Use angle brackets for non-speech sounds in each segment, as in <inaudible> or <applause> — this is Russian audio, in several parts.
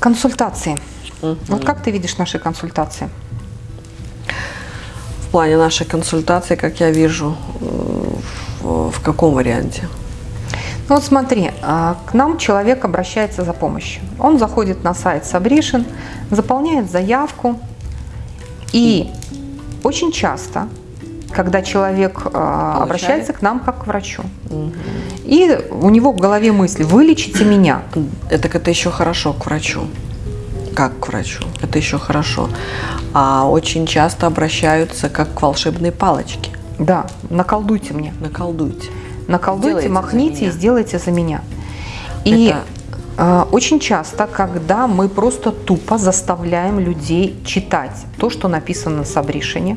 Консультации. Угу. Вот как ты видишь наши консультации? В плане нашей консультации, как я вижу, в, в каком варианте? Ну вот смотри, а, к нам человек обращается за помощью. Он заходит на сайт Сабришин, заполняет заявку, и очень часто, когда человек а, обращается к нам как к врачу, угу. И у него в голове мысли «вылечите меня». Это, это еще хорошо к врачу как к врачу. Это еще хорошо. А очень часто обращаются как к волшебной палочке. Да, наколдуйте мне. Наколдуйте. Наколдуйте, сделайте махните и сделайте за меня. И Это... э, очень часто, когда мы просто тупо заставляем людей читать то, что написано на Сабришине,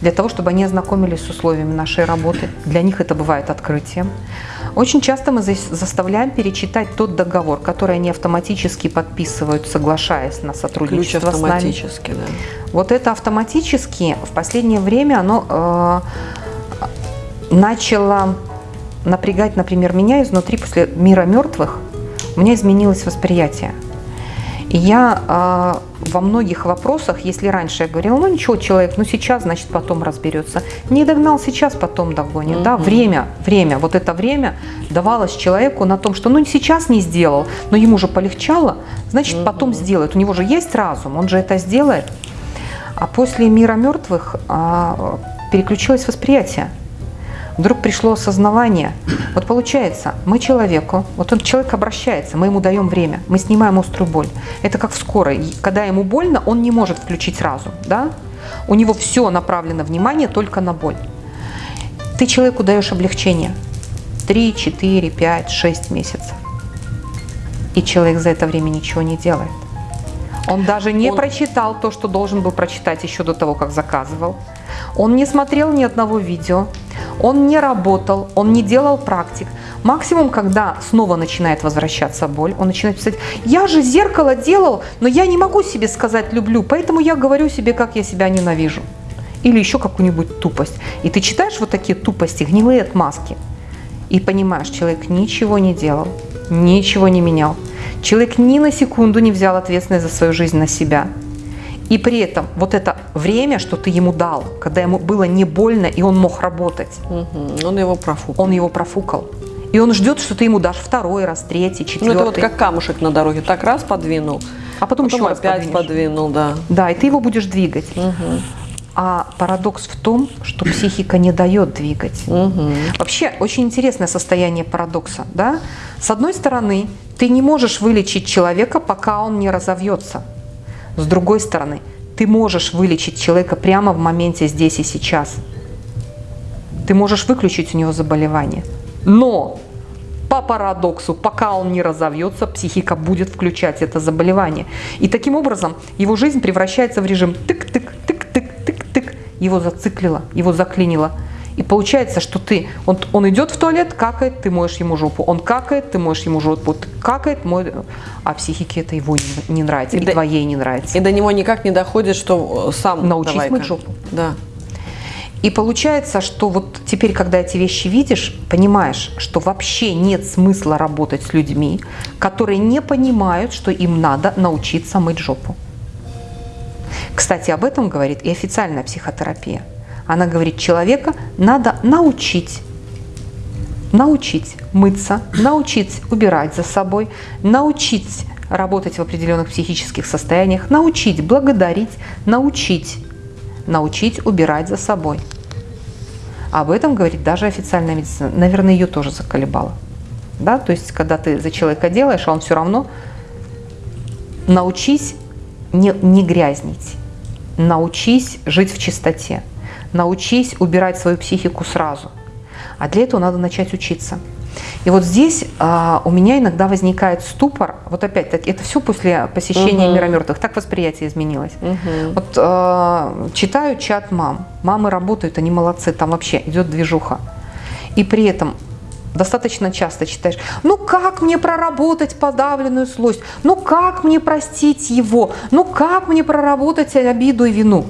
для того, чтобы они ознакомились с условиями нашей работы. Для них это бывает открытием. Очень часто мы заставляем перечитать тот договор, который они автоматически подписывают, соглашаясь на сотрудничество Ключ автоматически, с нами. Да. Вот это автоматически в последнее время оно э, начало напрягать, например, меня изнутри после мира мертвых. У меня изменилось восприятие. Я э, во многих вопросах, если раньше я говорила, ну ничего, человек, ну сейчас, значит, потом разберется. Не догнал сейчас, потом догонит. Mm -hmm. да? Время, время, вот это время давалось человеку на том, что ну сейчас не сделал, но ему же полегчало, значит, mm -hmm. потом сделает. У него же есть разум, он же это сделает. А после мира мертвых э, переключилось восприятие вдруг пришло осознавание. Вот получается, мы человеку, вот он человек обращается, мы ему даем время, мы снимаем острую боль. Это как в скорой. Когда ему больно, он не может включить разум, да? У него все направлено внимание только на боль. Ты человеку даешь облегчение. 3, 4, 5, 6 месяцев. И человек за это время ничего не делает. Он даже не он... прочитал то, что должен был прочитать еще до того, как заказывал. Он не смотрел ни одного видео, он не работал, он не делал практик. Максимум, когда снова начинает возвращаться боль, он начинает писать, я же зеркало делал, но я не могу себе сказать люблю, поэтому я говорю себе, как я себя ненавижу. Или еще какую-нибудь тупость. И ты читаешь вот такие тупости, гнилые отмазки, и понимаешь, человек ничего не делал, ничего не менял. Человек ни на секунду не взял ответственность за свою жизнь на себя. И при этом вот это время, что ты ему дал, когда ему было не больно, и он мог работать. Угу. Он его профукал. Он его профукал. И он ждет, что ты ему дашь второй раз, третий, четвертый. Ну, это вот как камушек на дороге. Так раз подвинул, а потом, потом еще опять раз подвинул, да. Да, и ты его будешь двигать. Угу. А парадокс в том, что психика не дает двигать. Угу. Вообще, очень интересное состояние парадокса. Да? С одной стороны, ты не можешь вылечить человека, пока он не разовьется. С другой стороны, ты можешь вылечить человека прямо в моменте здесь и сейчас. Ты можешь выключить у него заболевание. Но по парадоксу, пока он не разовьется, психика будет включать это заболевание. И таким образом его жизнь превращается в режим тык-тык-тык-тык-тык-тык. Его зациклило, его заклинило. И получается, что ты, он, он идет в туалет, какает, ты моешь ему жопу. Он какает, ты моешь ему жопу. Какает, мой... А психике это его не, не нравится, и, и до, твоей не нравится. И до него никак не доходит, что э, сам Научись мыть жопу. Да. И получается, что вот теперь, когда эти вещи видишь, понимаешь, что вообще нет смысла работать с людьми, которые не понимают, что им надо научиться мыть жопу. Кстати, об этом говорит и официальная психотерапия. Она говорит, человека надо научить, научить мыться, научить убирать за собой, научить работать в определенных психических состояниях, научить благодарить, научить, научить убирать за собой. Об этом говорит даже официальная медицина. Наверное, ее тоже заколебало. Да? То есть, когда ты за человека делаешь, а он все равно научись не, не грязнить, научись жить в чистоте научись убирать свою психику сразу. А для этого надо начать учиться. И вот здесь а, у меня иногда возникает ступор. Вот опять-таки, это все после посещения угу. мира мертвых. Так восприятие изменилось. Угу. Вот а, читаю чат мам. Мамы работают, они молодцы. Там вообще идет движуха. И при этом достаточно часто читаешь, ну как мне проработать подавленную злость, ну как мне простить его, ну как мне проработать обиду и вину.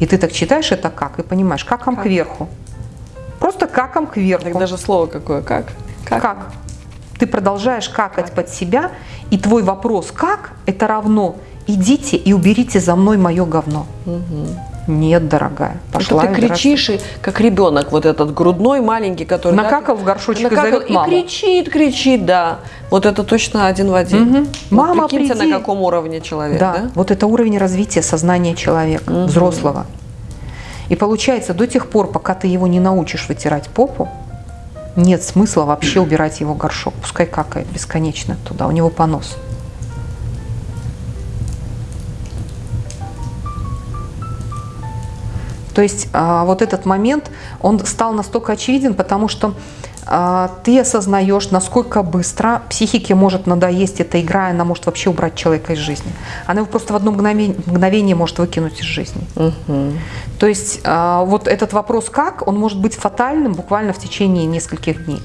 И ты так читаешь это как и понимаешь, каком как? кверху. Просто каком кверху. Так даже слово какое, как? Как? как? Ты продолжаешь какать как? под себя, И твой вопрос «как?» – это равно «идите и уберите за мной мое говно». Нет, дорогая, пошла Это ты и кричишь, и, как ребенок, вот этот грудной маленький, который... Накакал в горшочек и накакал, зовет маму. И кричит, кричит, да. Вот это точно один в один. Мгм. Вот Мама, прикиньте, приди. на каком уровне человек, Да, да? вот это уровень развития сознания человека, Мгм. взрослого. И получается, до тех пор, пока ты его не научишь вытирать попу, нет смысла вообще убирать его горшок. Пускай какает бесконечно туда, у него понос. То есть а, вот этот момент, он стал настолько очевиден, потому что а, ты осознаешь, насколько быстро психике может надоесть эта игра, она может вообще убрать человека из жизни. Она его просто в одно мгновение, мгновение может выкинуть из жизни. Мгм. То есть а, вот этот вопрос «как», он может быть фатальным буквально в течение нескольких дней.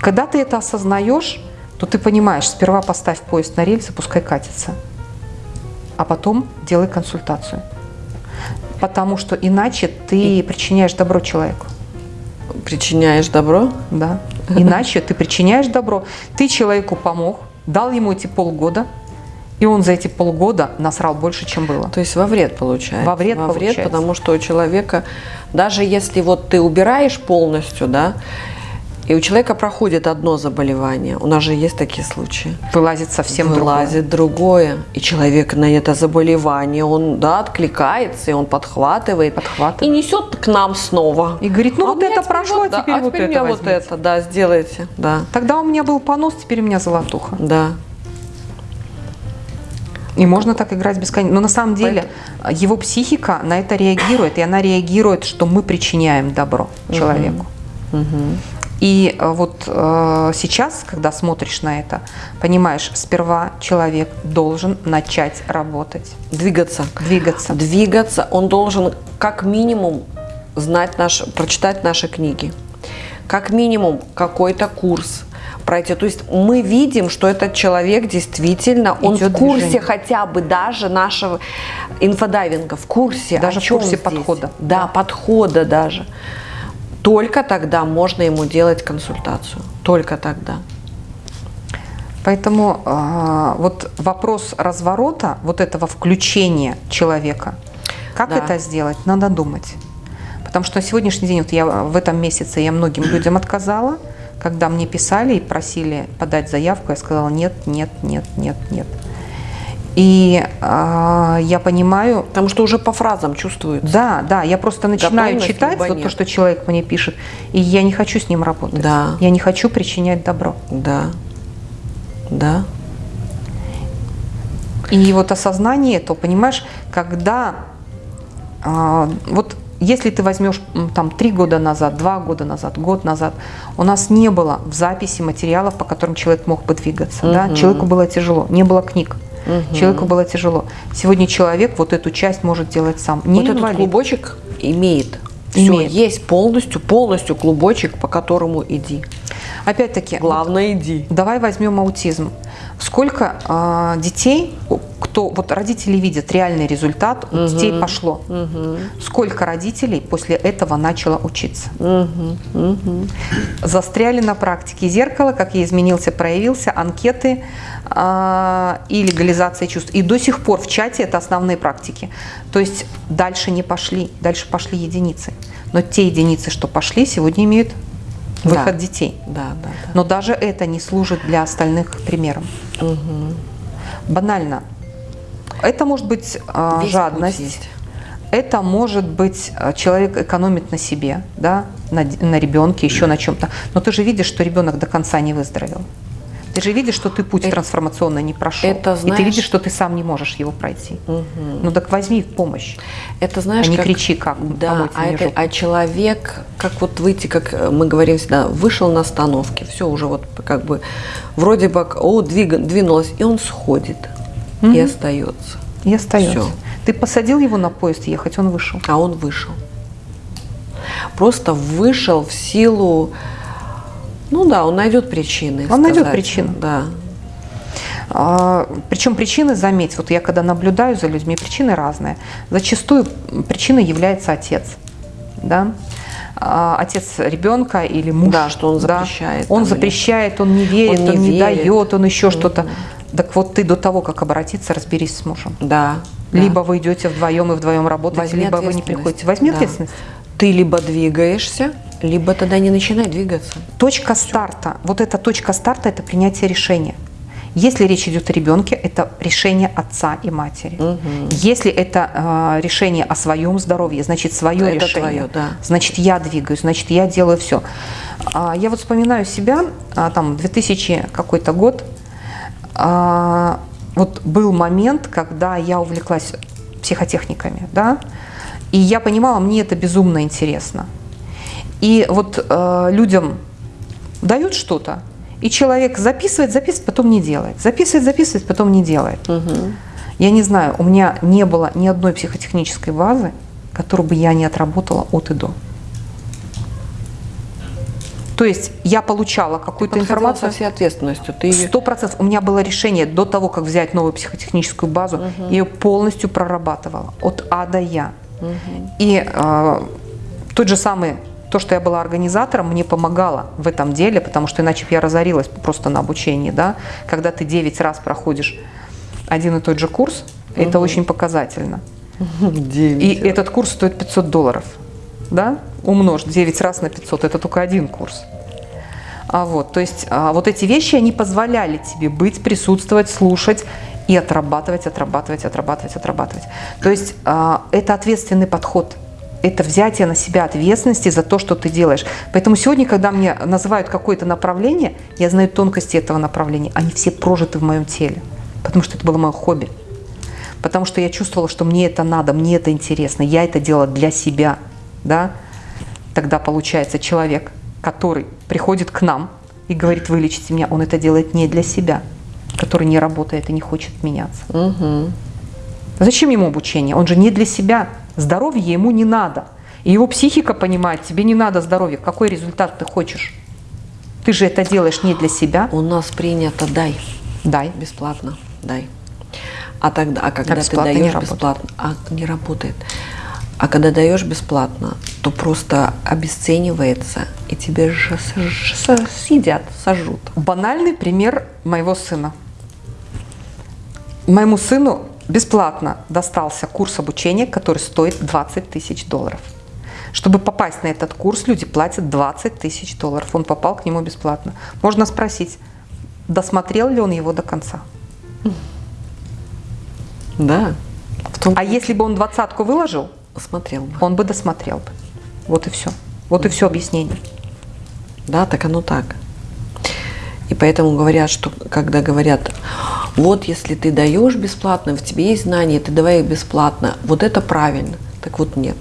Когда ты это осознаешь, то ты понимаешь, сперва поставь поезд на рельсы, пускай катится, а потом делай консультацию. Потому что иначе ты причиняешь добро человеку. Причиняешь добро? Да. Иначе ты причиняешь добро. Ты человеку помог, дал ему эти полгода, и он за эти полгода насрал больше, чем было. То есть во вред получается. Во вред получается. потому что у человека, даже если вот ты убираешь полностью, да, и у человека проходит одно заболевание, у нас же есть такие случаи, Вылазит совсем другое. вылазит другое, и человек на это заболевание, он, да, откликается, и он подхватывает, Подхватывает. и несет к нам снова. И говорит, ну А вот это прошло, да, теперь а вот теперь это мне вот возьмите. это, да, сделайте, да, Тогда у меня был понос, теперь у меня золотуха. да. И можно так играть бесконечно. Но на самом деле его психика на это реагирует, и она реагирует, что мы причиняем добро человеку. Мгм. И э, вот э, сейчас, когда смотришь на это, понимаешь, сперва человек должен начать работать, Двигаться. двигаться. двигаться, он должен как минимум знать наш, прочитать наши книги, как минимум какой-то курс пройти. То есть мы видим, что этот человек действительно, он Идет в курсе движение. хотя бы даже нашего инфодайвинга, в курсе, Даже в курсе здесь. подхода. Да, подхода даже. Только тогда можно ему делать консультацию. Только тогда. Поэтому э, вот вопрос разворота, вот этого включения человека, как Да. это сделать, надо думать. Потому что на сегодняшний день, вот я в этом месяце я многим людям отказала, когда мне писали и просили подать заявку, я сказала нет, нет, нет, нет, нет. И э, я понимаю, Потому что уже по фразам чувствуется. да, да, я просто начинаю читать вот то, что человек мне пишет, и я не хочу с ним работать. Да. Я не хочу причинять добро. Да. Да. И вот осознание этого, понимаешь, когда а, вот если ты возьмешь там три года назад, два года назад, год назад, у нас не было в записи материалов, по которым человек мог бы двигаться. Да? Мгм. Человеку было тяжело, не было книг. Мгм. Человеку было тяжело. Сегодня человек вот эту часть может делать сам. Не вот этот инвалид. клубочек имеет. Все, Имеет. есть полностью, полностью клубочек, по которому иди. Опять-таки, Главное, иди. Давай возьмем аутизм. Сколько а, детей, кто вот родители видят реальный результат, у детей пошло. Сколько родителей после этого начало учиться? Мгм, мгм. Застряли на практике зеркало, как я изменился, проявился, анкеты а, и легализация чувств. И до сих пор в чате это основные практики. То есть дальше не пошли, дальше пошли единицы. Но те единицы, что пошли, сегодня имеют выход Да. детей. Да, да, да. Но даже это не служит для остальных примером. Банально. Это может быть Весь жадность. Это может быть а, человек экономит на себе, да, на, на ребенке, еще на чем-то. Но ты же видишь, что ребенок до конца не выздоровел. Ты же видишь, что ты путь Это- трансформационный не прошел. это И ты знаешь- видишь, что ты сам не можешь его пройти. Мгм. Ну так возьми помощь. Это знаешь, а не как- кричи как. Да, а, это, а человек, как вот выйти, как э, мы говорим всегда, вышел на остановке, все уже вот как бы вроде бы, о, двига- двинулось, и он сходит и Мгм. остается. И остается. Всё. Ты посадил его на поезд ехать, он вышел. А он вышел. Просто вышел в силу, ну да, он найдет причины. Он найдет сказать. причину. Да. А, Причем причины, заметь, вот я когда наблюдаю за людьми, причины разные. Зачастую причиной является отец. Да? а, отец ребенка или муж. Да, что он запрещает. Он там, или- запрещает, он не верит, Он он не не, верит. дает, он еще что-то. Так вот ты до того, как обратиться, разберись с мужем. Да. да. Либо вы идете вдвоем и вдвоем работаете, Возьми либо вы не приходите. Возьми Да. ответственность. Ты либо двигаешься, либо тогда не начинай двигаться. Точка старта, вот эта точка старта – это принятие решения. Если речь идет о ребенке, это решение отца и матери. Если это э, решение о своем здоровье, значит свое Это решение. твое, да. Значит я двигаюсь, значит я делаю все. я вот вспоминаю себя, а, там 2000 какой-то год, а, вот был момент, когда я увлеклась психотехниками, да, и я понимала, мне это безумно интересно. И вот э, людям дают что-то, и человек записывает, записывает, потом не делает. Записывает, записывает, потом не делает. Я не знаю, у меня не было ни одной психотехнической базы, которую бы я не отработала от и до. То есть я получала какую-то информацию. со всей ответственностью. Ты Сто процентов. У меня было решение до того, как взять новую психотехническую базу, я ее полностью прорабатывала от А до Я. И э, тот же самый, то, что я была организатором, мне помогало в этом деле, потому что иначе бы я разорилась просто на обучении, да. Когда ты 9 раз проходишь один и тот же курс, это очень показательно. <laughs> И этот курс стоит 500 долларов, да? Умножь 9 раз на 500, это только один курс. А вот, то есть а, вот эти вещи, они позволяли тебе быть, присутствовать, слушать и отрабатывать, отрабатывать, отрабатывать, отрабатывать. То есть а, это ответственный подход. Это взятие на себя ответственности за то, что ты делаешь. Поэтому сегодня, когда мне называют какое-то направление, я знаю тонкости этого направления. Они все прожиты в моем теле. Потому что это было мое хобби. Потому что я чувствовала, что мне это надо, мне это интересно. Я это делала для себя. Да? Тогда получается человек, который приходит к нам и говорит, вылечите меня, он это делает не для себя, который не работает и не хочет меняться. Зачем ему обучение? Он же не для себя. Здоровье ему не надо. И его психика понимает, тебе не надо здоровья. Какой результат ты хочешь? Ты же это делаешь не для себя. У нас принято дай. Дай. Бесплатно. Дай. А тогда, а когда ты бесплатно не даешь бесплатно, а не работает. А когда даешь бесплатно, то просто обесценивается, и тебе же съедят, сожрут. Банальный пример моего сына. Моему сыну бесплатно достался курс обучения, который стоит 20 тысяч долларов. Чтобы попасть на этот курс, люди платят 20 тысяч долларов. Он попал к нему бесплатно. Можно спросить, досмотрел ли он его до конца. Да. А если бы он двадцатку выложил, смотрел бы. он бы досмотрел бы. Вот и все. Вот и все объяснение. Да, так оно так. И поэтому говорят, что когда говорят, вот если ты даешь бесплатно, в тебе есть знания, ты давай их бесплатно, вот это правильно. Так вот нет.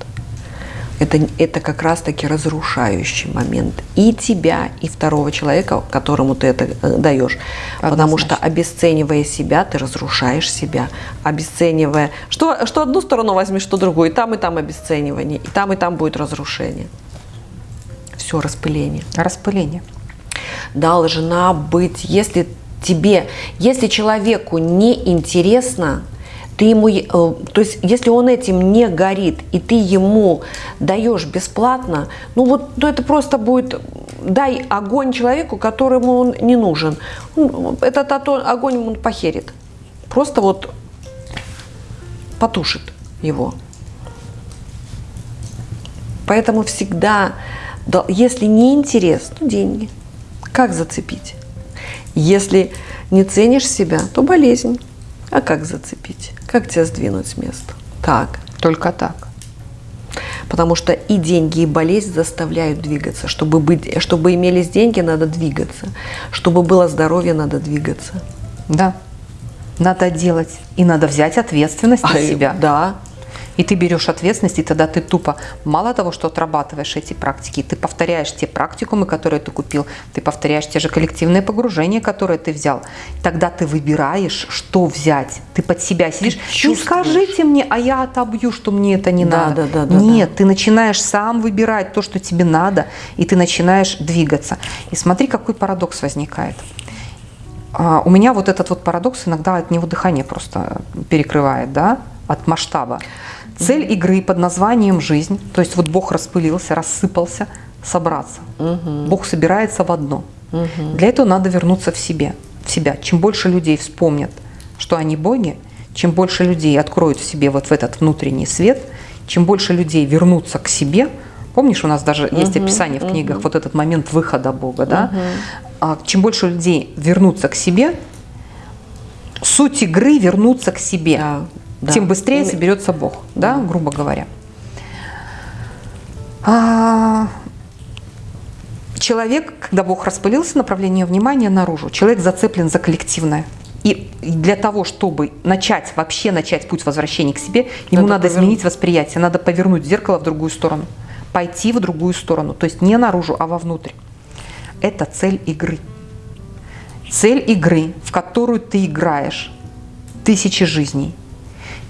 Это, это как раз-таки разрушающий момент и тебя, и второго человека, которому ты это э, даешь. Потому что Однозначно. обесценивая себя, ты разрушаешь себя. Обесценивая... Что, что одну сторону возьмешь, что другую. И там, и там обесценивание. И там, и там будет разрушение. Все, распыление Распыление. должна быть, если тебе, если человеку не интересно, ты ему, э, то есть если он этим не горит, и ты ему даешь бесплатно, ну вот ну это просто будет, дай огонь человеку, которому он не нужен. Он- Этот огонь он похерит. Просто вот потушит его. Поэтому всегда, да, если не интерес, то деньги. Как зацепить? Если не ценишь себя, то болезнь. А как зацепить? Как тебя сдвинуть с места? Так. Только так. Потому что и деньги, и болезнь заставляют двигаться. Чтобы, быть, чтобы имелись деньги, надо двигаться. Чтобы было здоровье, надо двигаться. Да. Надо делать. И надо взять ответственность на А, себя. Да. И ты берешь ответственность, и тогда ты тупо, мало того, что отрабатываешь эти практики, ты повторяешь те практикумы, которые ты купил, ты повторяешь те же коллективные погружения, которые ты взял. Тогда ты выбираешь, что взять. Ты под себя сидишь. Не чувствуешь. скажите мне, а я отобью, что мне это не Да, надо. да, да, да, Нет, ты начинаешь сам выбирать то, что тебе надо, и ты начинаешь двигаться. И смотри, какой парадокс возникает. А, у меня вот этот вот парадокс иногда от него дыхание просто перекрывает, да, от масштаба. Цель игры под названием «жизнь», то есть вот Бог распылился, рассыпался, собраться. Бог собирается в одно. Для этого надо вернуться в себе, в себя. Чем больше людей вспомнят, что они боги, чем больше людей откроют в себе вот в этот внутренний свет, чем больше людей вернутся к себе, помнишь, у нас даже есть описание в книгах, вот этот момент выхода Бога, да? А чем больше людей вернутся к себе, суть игры вернуться к себе, Да, да. тем быстрее Име- соберется Бог, да, грубо говоря. А, человек, когда Бог распылился, направление внимания наружу, человек зацеплен за коллективное. И для того, чтобы начать, вообще начать путь возвращения к себе, ему Надо надо, повернуть. изменить восприятие, надо повернуть зеркало в другую сторону, пойти в другую сторону, то есть не наружу, а вовнутрь. Это цель игры. Цель игры, в которую ты играешь тысячи жизней.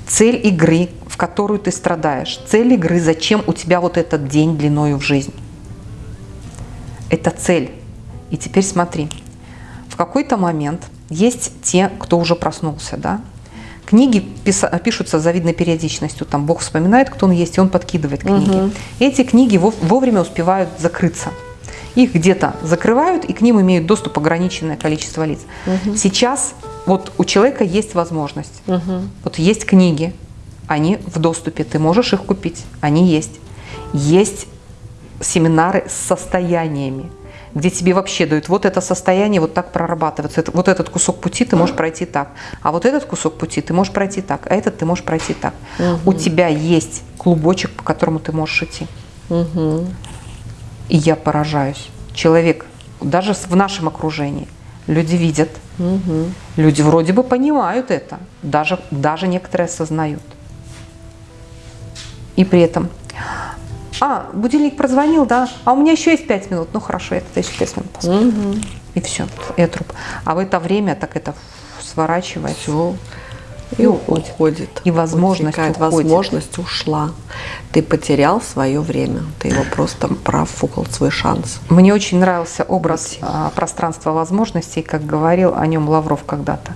Цель игры, в которую ты страдаешь. Цель игры, зачем у тебя вот этот день длиною в жизнь. Это цель. И теперь смотри. В какой-то момент есть те, кто уже проснулся, да? Книги пишутся с завидной периодичностью. Там Бог вспоминает, кто он есть, и он подкидывает книги. Эти книги вов- вовремя успевают закрыться. Их где-то закрывают, и к ним имеют доступ ограниченное количество лиц. Сейчас вот у человека есть возможность. Вот есть книги, они в доступе, ты можешь их купить, они есть. Есть семинары с состояниями, где тебе вообще дают вот это состояние вот так прорабатывается. Это- вот этот кусок пути ты можешь пройти так, а вот этот кусок пути ты можешь пройти так, а этот ты можешь пройти так. У тебя есть клубочек, по которому ты можешь идти. И я поражаюсь. Человек, даже в нашем окружении, люди видят, люди вроде бы понимают это, даже, даже некоторые осознают. И при этом, а, будильник прозвонил, да, а у меня еще есть пять минут, ну хорошо, я тогда еще пять минут посплю. И все, и труп. А в это время так это сворачивается. Все. И И уходит. уходит. И возможность Утекает. уходит. Возможность ушла. Ты потерял свое время. Ты его просто профукал свой шанс. Мне очень нравился образ а, пространства возможностей, как говорил о нем Лавров когда-то.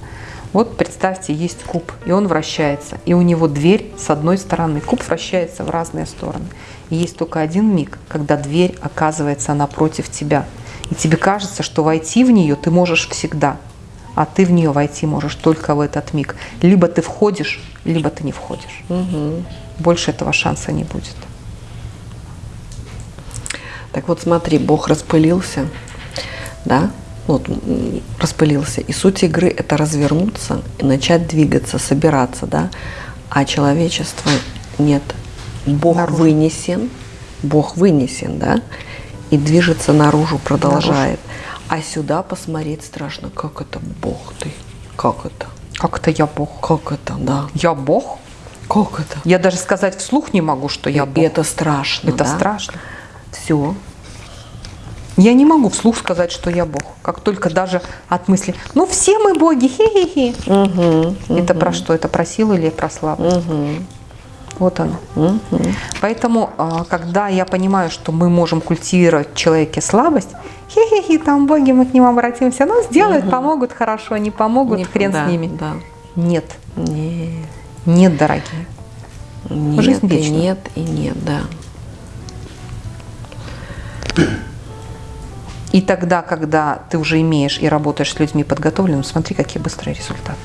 Вот представьте, есть куб, и он вращается, и у него дверь с одной стороны. Куб вращается в разные стороны. И есть только один миг, когда дверь оказывается напротив тебя. И тебе кажется, что войти в нее ты можешь всегда, а ты в нее войти можешь только в этот миг. Либо ты входишь, либо ты не входишь. Больше этого шанса не будет. Так вот, смотри, Бог распылился, да, вот распылился. И суть игры – это развернуться и начать двигаться, собираться, да. А человечество нет. Бог Наружу. вынесен, Бог вынесен, да, и движется наружу, продолжает. А сюда посмотреть страшно, как это Бог ты, как это, Как это я Бог? как это, да, Я Бог? как это. Я даже сказать вслух не могу, что я Бог. это страшно, Это да? страшно. Все. Я не могу вслух сказать, что я Бог. Как только даже от мысли, ну все мы боги, хе-хе-хе. Это про что? Это про силу или про слабость? Вот оно. Поэтому, а, когда я понимаю, что мы можем культивировать в человеке слабость, хе-хе-хе, там боги, мы к ним обратимся, ну сделают, помогут хорошо, не помогут, Не- хрен да, с ними. Да. Нет, Нет. нет, дорогие. Нет, Жизнь и вечна. нет, и нет, да. И тогда, когда ты уже имеешь и работаешь с людьми подготовленными, смотри, какие быстрые результаты.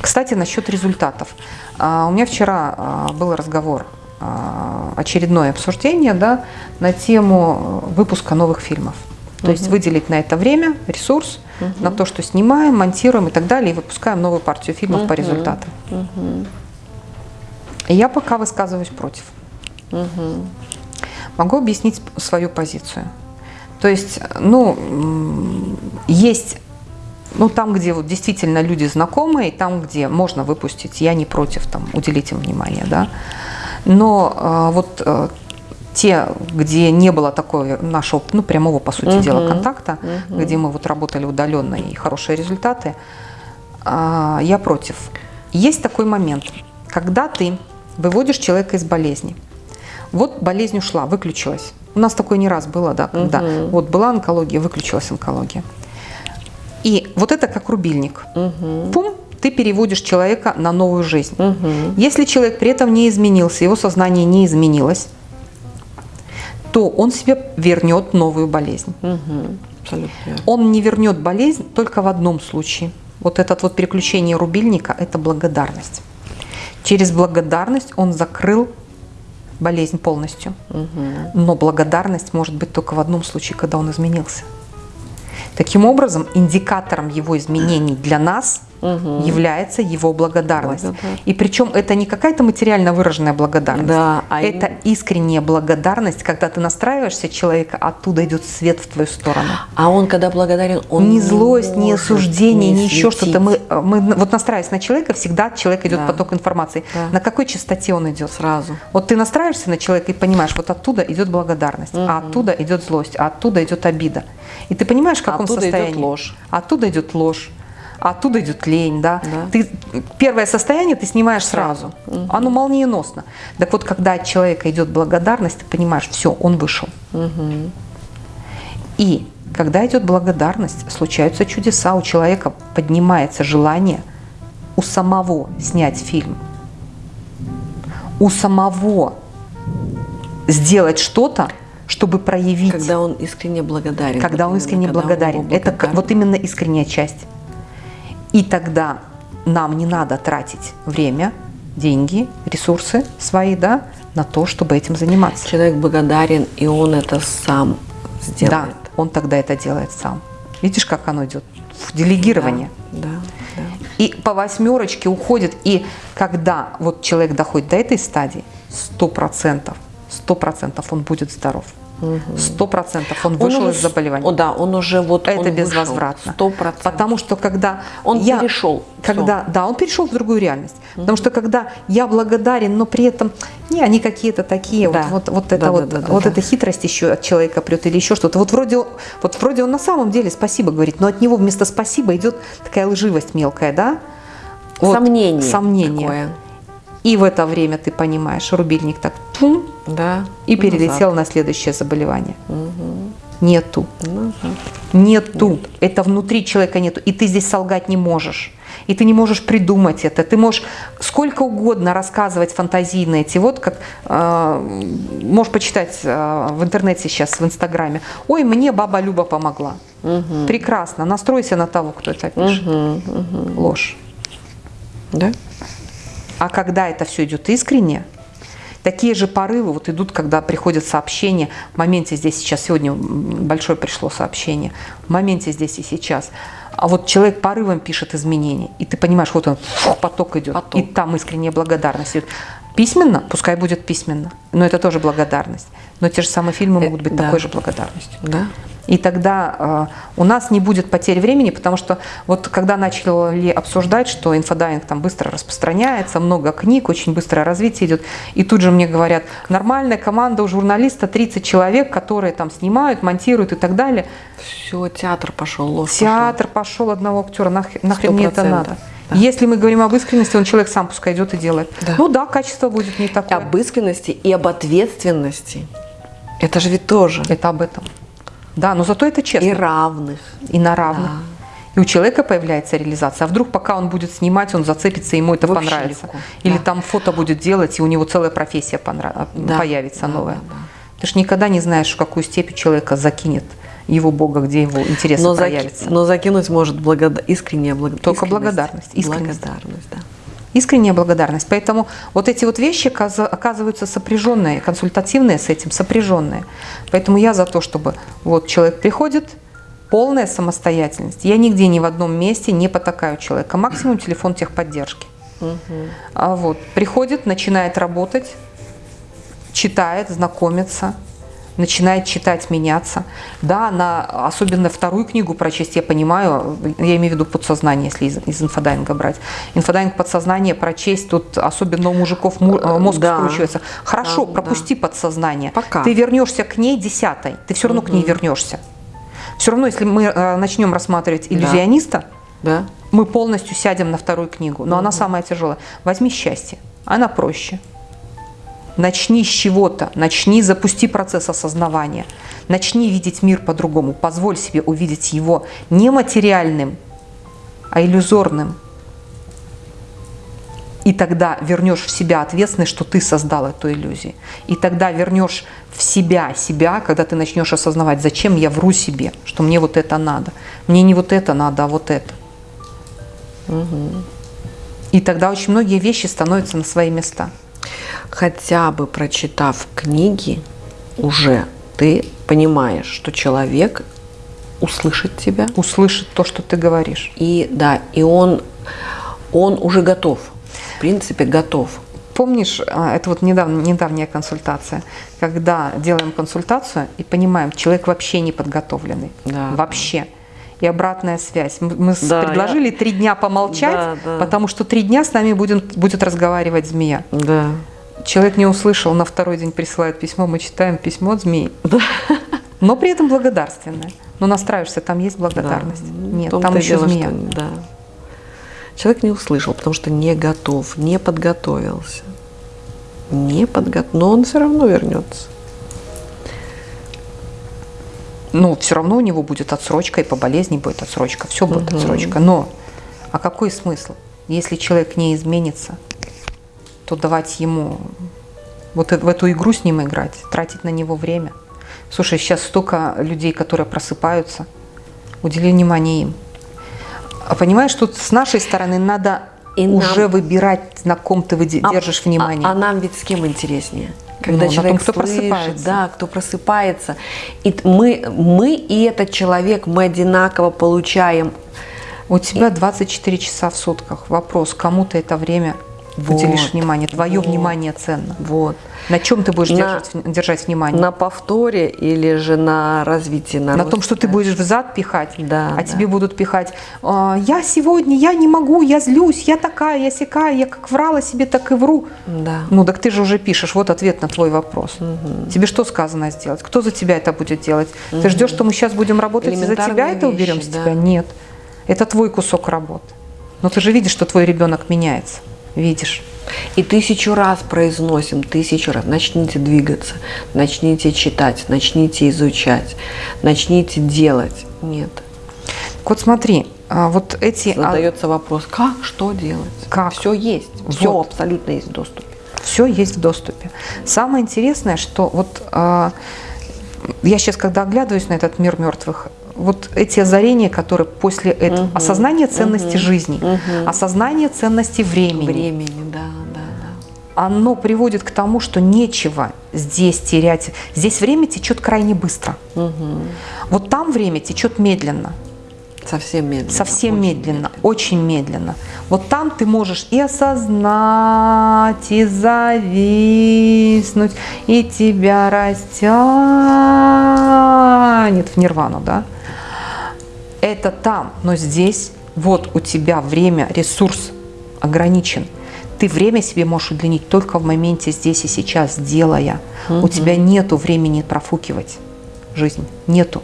Кстати, насчет результатов. А, У меня вчера а, был разговор, а, очередное обсуждение да, на тему э, выпуска новых фильмов. То есть выделить на это время, ресурс, на то, что снимаем, монтируем и так далее, и выпускаем новую партию фильмов по результатам. И я пока высказываюсь против. Могу объяснить свою позицию. То есть, ну, есть, ну, там, где вот действительно люди знакомые, там, где можно выпустить, я не против, там, уделить им внимание, да. Но э, вот э, те, где не было такого нашего, ну, прямого, по сути дела, контакта, где мы вот работали удаленно и хорошие результаты, а, я против. Есть такой момент, когда ты выводишь человека из болезни. Вот болезнь ушла, выключилась. У нас такое не раз было, да, когда вот была онкология, выключилась онкология. И вот это как рубильник. Пум, ты переводишь человека на новую жизнь. Мгм. Если человек при этом не изменился, его сознание не изменилось, то он себе вернет новую болезнь. Мгм. Абсолютно. Он не вернет болезнь только в одном случае. Вот это вот переключение рубильника – это благодарность. Через благодарность он закрыл болезнь полностью. Мгм. Но благодарность может быть только в одном случае, когда он изменился. Таким образом, индикатором его изменений для нас Мгм. является его благодарность. Благодарность. И причем это не какая-то материально выраженная благодарность. Да, а это искренняя благодарность, когда ты настраиваешься человека, оттуда идет свет в твою сторону. А он, когда благодарен, он ни злость, ни может осуждение, не ни еще что-то. Мы, мы вот настраиваясь на человека, всегда от человека идет Да. поток информации. Да. На какой частоте он идет? сразу. Вот ты настраиваешься на человека и понимаешь, вот оттуда идет благодарность, а оттуда идет злость, а оттуда идет обида. И ты понимаешь, в каком Оттуда идет состоянии. ложь. Оттуда идет ложь. А Оттуда идет лень, да. Да. Ты первое состояние ты снимаешь сразу. Оно молниеносно. Так вот, когда от человека идет благодарность, ты понимаешь, все, он вышел. И когда идет благодарность, случаются чудеса. У человека поднимается желание у самого снять фильм, у самого сделать что-то, чтобы проявить, когда, Когда он искренне благодарен. он именно, искренне когда он благодарен. ему Это вот именно искренняя часть. И тогда нам не надо тратить время, деньги, ресурсы свои, да, на то, чтобы этим заниматься. Человек благодарен, и он это сам сделает. Да, он тогда это делает сам. Видишь, как оно идет? В делегирование. Да, да. И по восьмерочке уходит. И когда вот человек доходит до этой стадии, сто процентов, сто процентов он будет здоров. Сто процентов он вышел уже из заболевания. О, да, он уже вот Это он безвозвратно. Сто процентов. Потому что когда Он я, перешел, когда, да, он перешел в другую реальность. Потому что когда я благодарен, но при этом не они какие-то такие, Да. вот, вот, вот это Да, вот, да, да, вот да. эта хитрость еще от человека прет или еще что-то. Вот вроде, он- вот вроде он на самом деле спасибо говорит, но от него вместо спасибо идет такая лживость мелкая, да? Вот, Сомнение. Сомнение. такое. И в это время ты понимаешь, рубильник так тум, Да. и назад. перелетел на следующее заболевание. Нету. Назад. Нету. Это внутри человека нету. И ты здесь солгать не можешь. И ты не можешь придумать это. Ты можешь сколько угодно рассказывать фантазийно эти. Вот как э, можешь почитать э, в интернете сейчас, в Инстаграме. Ой, мне баба Люба помогла. Прекрасно. Настройся на того, кто это пишет. Ложь. Да? А когда это все идет искренне, такие же порывы вот идут, когда приходят сообщения. В моменте здесь сейчас, сегодня большое пришло сообщение. В моменте здесь и сейчас. А вот человек порывом пишет изменения, и ты понимаешь, вот он, фух, поток идет, Поток. и там искренняя благодарность идет. Письменно, пускай будет письменно, но это тоже благодарность. Но те же самые фильмы могут быть да. такой же благодарностью. Да. И тогда э, у нас не будет потери времени, потому что вот когда начали обсуждать, что инфодайвинг там быстро распространяется, много книг, очень быстрое развитие идет, и тут же мне говорят, нормальная команда у журналиста 30 человек, которые там снимают, монтируют и так далее. Все, театр пошел, ложь Театр пошел одного актера, нах- нахрен мне это 100%, надо. да. Если мы говорим об искренности, он человек сам пускай идет и делает. Да. Ну да, качество будет не такое. Об искренности и об ответственности. Это же ведь тоже. Это об этом. Да, но зато это честно. И равных. и на равных. И у человека появляется реализация. А вдруг, пока он будет снимать, он зацепится, ему это Вообще понравится. легко. Или Да. там фото будет делать, и у него целая профессия понра- Да. появится Да, новая. да, да. Ты же никогда не знаешь, в какую степь человека закинет его Бога, где его интересы Но, заки- проявятся. но закинуть может благода- искренняя благо- Только благодарность, искренность. Благодарность, да. Искренняя благодарность. Поэтому вот эти вот вещи оказываются сопряженные, консультативные с этим, сопряженные. Поэтому я за то, чтобы вот человек приходит, полная самостоятельность. Я нигде ни в одном месте не потакаю человека. Максимум телефон техподдержки. А вот, приходит, начинает работать, читает, знакомится, начинает читать, меняться. Да, на особенно вторую книгу прочесть, я понимаю, я имею в виду подсознание, если из, из инфодайинга брать. Инфодайвинг подсознание прочесть, тут особенно у мужиков му- э, мозг Да. скручивается. Хорошо, Да, пропусти подсознание. Пока. Ты вернешься к ней десятой, ты все равно к ней вернешься. Все равно, если мы э, начнем рассматривать иллюзиониста, Да? мы полностью сядем на вторую книгу, но она самая тяжелая. Возьми счастье, она проще. Начни с чего-то, начни, запусти процесс осознавания, начни видеть мир по-другому, позволь себе увидеть его не материальным, а иллюзорным. И тогда вернешь в себя ответственность, что ты создал эту иллюзию. И тогда вернешь в себя себя, когда ты начнешь осознавать, зачем я вру себе, что мне вот это надо. Мне не вот это надо, а вот это. И тогда очень многие вещи становятся на свои места. Хотя бы прочитав книги, уже ты понимаешь, что человек услышит тебя. Услышит то, что ты говоришь. И да, и он, он уже готов. В принципе, готов. Помнишь, а, это вот недавно, недавняя консультация, когда делаем консультацию и понимаем, человек вообще не подготовленный. Да. Вообще. И обратная связь. Мы Да, предложили три дня помолчать, Да, да. потому что три дня с нами будет, будет разговаривать змея. Да. Человек не услышал, на второй день присылает письмо, мы читаем письмо от змеи. Но при этом благодарственное. Но настраиваешься, там есть благодарность. Да. Нет, там еще дело, змея. что- да. Человек не услышал, потому что не готов, не подготовился. Не подготовился, но он все равно вернется. Ну, все равно у него будет отсрочка, и по болезни будет отсрочка, все будет Мгм. отсрочка. Но, а какой смысл? Если человек не изменится, то давать ему вот э- в эту игру с ним играть, тратить на него время. Слушай, сейчас столько людей, которые просыпаются, удели внимание им. А понимаешь, тут с нашей стороны надо И нам- уже выбирать, на ком ты А- держишь внимание. А, а нам ведь с кем интереснее? Когда Ну, человек том, кто слышит, просыпается. да, кто просыпается. И мы, мы и этот человек, мы одинаково получаем. У тебя 24 часа в сутках. Вопрос, кому ты это время Вот, уделишь внимание? Твое вот. внимание ценно. Вот. На чем ты будешь На- держать, держать внимание? На повторе или же на развитии на, На рост, том, что ты да. будешь взад пихать, Да, а да. тебе будут пихать. «А, Я сегодня, я не могу, я злюсь, я такая, я сякая, я как врала себе, так и вру. Да. Ну, так ты же уже пишешь, вот ответ на твой вопрос. Тебе что сказано сделать? Кто за тебя это будет делать? Ты ждешь, что мы сейчас будем работать и за тебя Элементарные это уберем вещи, с да. тебя? Нет. Это твой кусок работы. Но ты же видишь, что твой ребенок меняется. Видишь. И тысячу раз произносим, тысячу раз. Начните двигаться, начните читать, начните изучать, начните делать. Нет. Вот смотри, а, вот эти... а, Задается вопрос, как, что делать? Как? Все есть, все Вот. абсолютно есть в доступе. все есть в доступе. Самое интересное, что вот а, я сейчас, когда оглядываюсь на этот мир мертвых, вот эти озарения, которые после этого, Мгм, осознание ценности мгм, жизни, мгм. осознание ценности времени, Времени, да, да, да. оно приводит к тому, что нечего здесь терять. Здесь время течет крайне быстро. Мгм. Вот там время течет медленно. Совсем медленно. Совсем очень медленно, очень медленно. Вот там ты можешь и осознать, и зависнуть, и тебя растянет в нирвану, да? Это там, но здесь вот у тебя время, ресурс ограничен. Ты время себе можешь удлинить только в моменте здесь и сейчас, делая. У тебя нету времени профукивать жизнь, нету.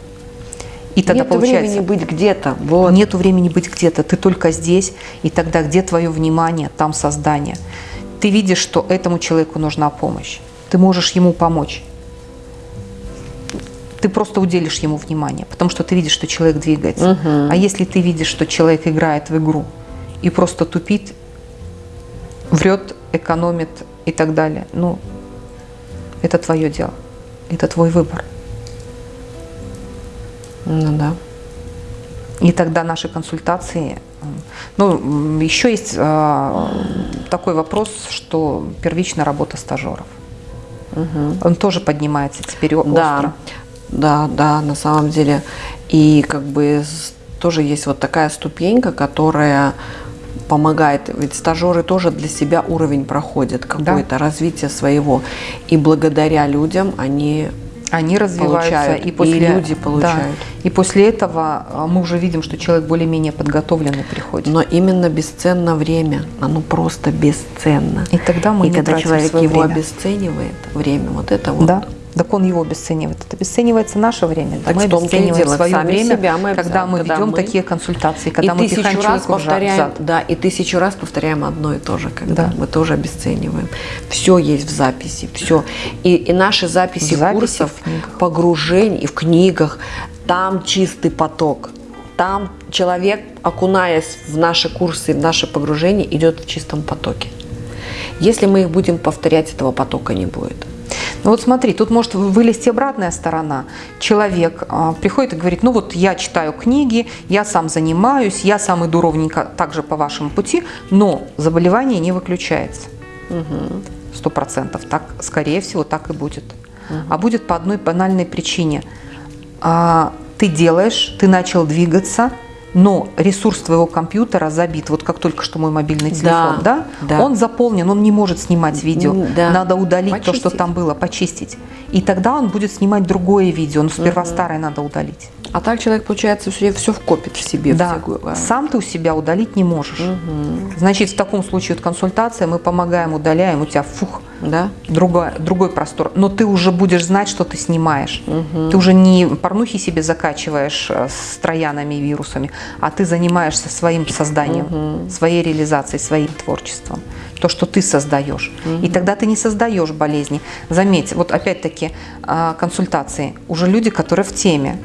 И тогда Нет получается, времени быть где-то. Вот. Нету времени быть где-то, ты только здесь, и тогда где твое внимание, там создание. Ты видишь, что этому человеку нужна помощь. Ты можешь ему помочь. Ты просто уделишь ему внимание, потому что ты видишь, что человек двигается. Мгм. А если ты видишь, что человек играет в игру и просто тупит, врет, экономит и так далее, ну, это твое дело, это твой выбор. Ну да. И тогда наши консультации. м, Ну, еще есть а, такой вопрос, что первичная работа стажеров. Он тоже поднимается теперь о- Да, остро. Да, да, на самом деле. И как бы тоже есть вот такая ступенька, которая помогает. Ведь стажеры тоже для себя уровень проходят, какое-то развитие своего. И благодаря людям они Они развиваются, Получают, и и после люди да, получают. и после этого а, мы уже видим, что человек более-менее подготовленный приходит. Но именно бесценно время, оно просто бесценно. И тогда мы и не когда человек его время. обесценивает, время, вот это вот. Да. Так он его обесценивает. Это обесценивается наше время. Так мы в обесцениваем дело. свое Сами время, себя мы когда мы когда ведем мы- такие консультации, когда и мы тысячу раз повторяем, зад. да, и тысячу раз повторяем одно и то же, когда Да. мы тоже обесцениваем. Все есть в записи, все. И, и наши записи В записи, курсов, погружений и в книгах, там чистый поток. Там человек, окунаясь в наши курсы, в наши погружения, идет в чистом потоке. Если мы их будем повторять, этого потока не будет. Ну вот смотри, тут может вылезти обратная сторона. Человек а, приходит и говорит, ну вот я читаю книги, я сам занимаюсь, я сам иду ровненько также по вашему пути, но заболевание не выключается. Сто процентов. Так, скорее всего, так и будет. А будет по одной банальной причине. А, ты делаешь, ты начал двигаться, но ресурс твоего компьютера забит, вот как только что мой мобильный телефон, да, да. он заполнен, он не может снимать видео, Да. надо удалить Почистить. то, что там было, почистить. И тогда он будет снимать другое видео, но сперва старое надо удалить. А так человек, получается, все, все вкопит в себе. Да, а, сам ты у себя удалить не можешь. Значит, в таком случае вот консультация, мы помогаем, удаляем, у тебя фух, Да? другой, другой простор. Но ты уже будешь знать, что ты снимаешь. Ты уже не порнухи себе закачиваешь э, с троянами и вирусами, а ты занимаешься своим созданием, своей реализацией, своим творчеством. То, что ты создаешь. И тогда ты не создаешь болезни. Заметь, вот опять-таки а, консультации. Уже люди, которые в теме.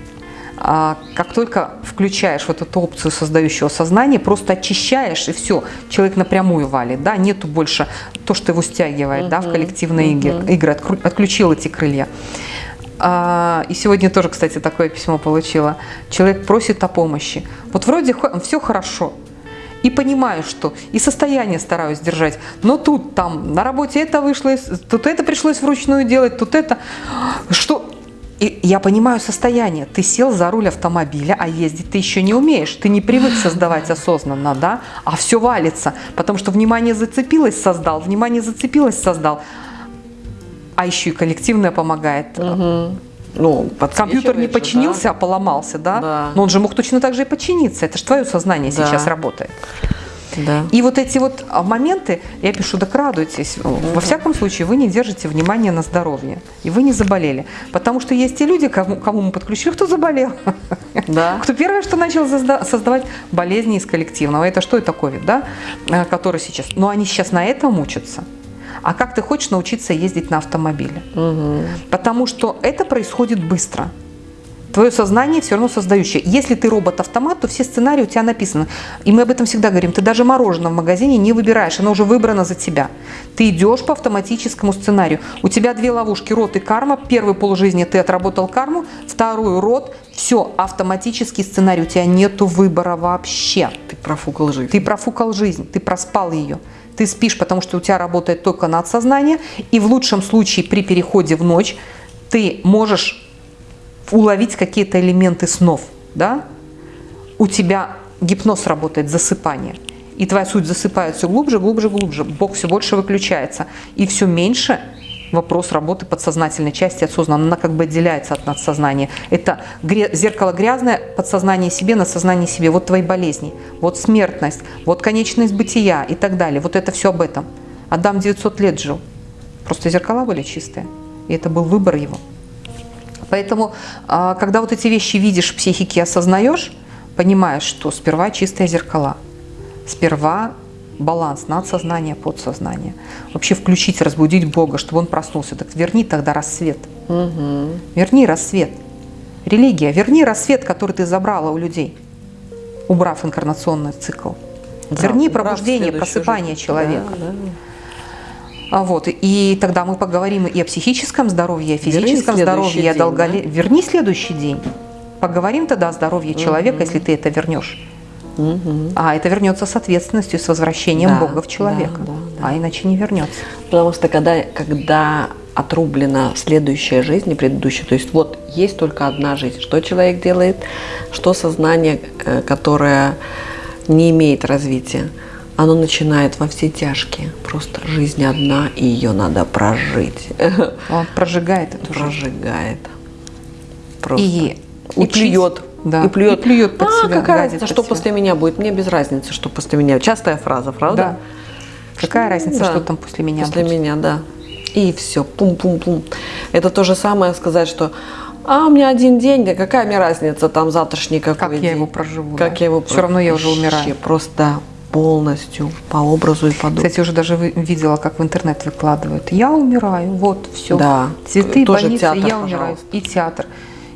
А, Как только включаешь вот эту опцию создающего сознания, просто очищаешь и все, человек напрямую валит, да, нету больше то, что его стягивает, да, в коллективные игры, игры, отключил эти крылья. А, И сегодня тоже, кстати, такое письмо получила. Человек просит о помощи. Вот вроде все хорошо, и понимаю, что и состояние стараюсь держать, но тут там на работе это вышло, тут это пришлось вручную делать, тут это, что... И я понимаю состояние. Ты сел за руль автомобиля, а ездить ты еще не умеешь. Ты не привык создавать осознанно, да? А все валится, потому что внимание зацепилось, создал, внимание зацепилось, создал. А еще и коллективное помогает. Ну, Компьютер не починился, а поломался, да? Да. Но он же мог точно так же и починиться. Это же твое сознание Да. сейчас работает. Да. И вот эти вот а, моменты, я пишу, так радуйтесь. Во всяком случае, вы не держите внимания на здоровье. И вы не заболели. Потому что есть те люди, кому, кому мы подключили, кто заболел. Да. <laughs> Кто первое, что начал созда- создавать болезни из коллективного. Это что это ковид, да? А, Который сейчас. Но они сейчас на этом учатся. А как ты хочешь научиться ездить на автомобиле? Потому что это происходит быстро. Твое сознание все равно создающее. Если ты робот-автомат, то все сценарии у тебя написаны. И мы об этом всегда говорим. Ты даже мороженое в магазине не выбираешь, оно уже выбрано за тебя. Ты идешь по автоматическому сценарию. У тебя две ловушки, род и карма. Первую полжизни ты отработал карму, вторую род. Все, автоматический сценарий. У тебя нету выбора вообще. Ты профукал жизнь. Ты профукал жизнь, ты проспал ее. Ты спишь, потому что у тебя работает только надсознание, и в лучшем случае при переходе в ночь ты можешь уловить какие-то элементы снов, да? У тебя гипноз работает, засыпание. И твоя суть засыпает все глубже, глубже, глубже. Бог все больше выключается. И все меньше вопрос работы подсознательной части осознанно. Она как бы отделяется от надсознания. Это зеркало грязное, подсознание себе, надсознание себе. Вот твои болезни, вот смертность, вот конечность бытия и так далее. Вот это все об этом. Адам 900 лет жил. Просто зеркала были чистые. И это был выбор его. Поэтому, а, когда вот эти вещи видишь в психике, осознаешь, понимаешь, что сперва чистые зеркала, сперва баланс надсознания, подсознания. Вообще включить, разбудить Бога, чтобы он проснулся. Так верни тогда рассвет. Верни рассвет. Религия, верни рассвет, который ты забрала у людей, убрав инкарнационный цикл. Верни убрав пробуждение, просыпание жизнь. человека. Да, да. А Вот, и тогда мы поговорим и о психическом здоровье, и о физическом следующий здоровье, о долголе... Верни следующий день. Поговорим тогда о здоровье человека, если ты это вернешь. А это вернется с ответственностью, с возвращением Да, Бога в человека. да, да, А иначе не вернется. Потому что когда, когда отрублена следующая жизнь и предыдущая, то есть вот есть только одна жизнь, что человек делает, что сознание, э, которое не имеет развития, оно начинает во все тяжкие. Просто жизнь одна, и ее надо прожить. <laughs> Он прожигает жизнь. Прожигает. Просто. И И плюет. Да, И плюет. и плюет под а, себя, какая разница, что себя». после меня будет? Мне без разницы, что после меня. Частая фраза, правда? Да. Какая разница, Да. что там после меня После будет? меня, да. И все, пум-пум-пум. Это то же самое сказать, что а у меня один день, да какая мне разница, там завтрашний какой Как я день. его проживу, Как да. я его Всё равно я уже умираю. Просто полностью по образу и подобию. Кстати, уже даже видела, как в интернет выкладывают. Я умираю, вот, все. Да. Цветы, Тоже больницы, театр, я умираю. И театр.